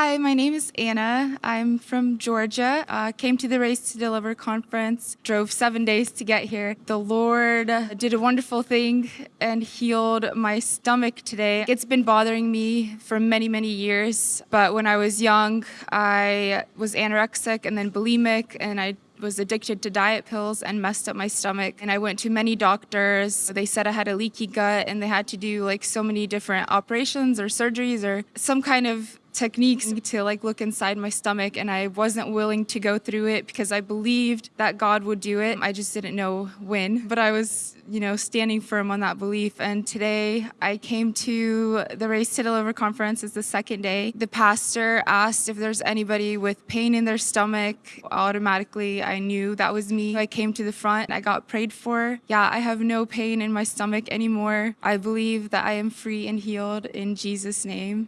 Hi, my name is Anna. I'm from Georgia. Uh, came to the Race to Deliver conference, drove seven days to get here. The Lord did a wonderful thing and healed my stomach today. It's been bothering me for many, many years, but when I was young, I was anorexic and then bulimic, and I was addicted to diet pills and messed up my stomach. And I went to many doctors. They said I had a leaky gut and they had to do like so many different operations or surgeries or some kind of techniques to like look inside my stomach and I wasn't willing to go through it because I believed that God would do it. I just didn't know when, but I was, you know, standing firm on that belief. And today I came to the Race to Deliver conference. It's the second day. The pastor asked if there's anybody with pain in their stomach. Automatically, I knew that was me. I came to the front. I got prayed for. Yeah, I have no pain in my stomach anymore. I believe that I am free and healed in Jesus' name.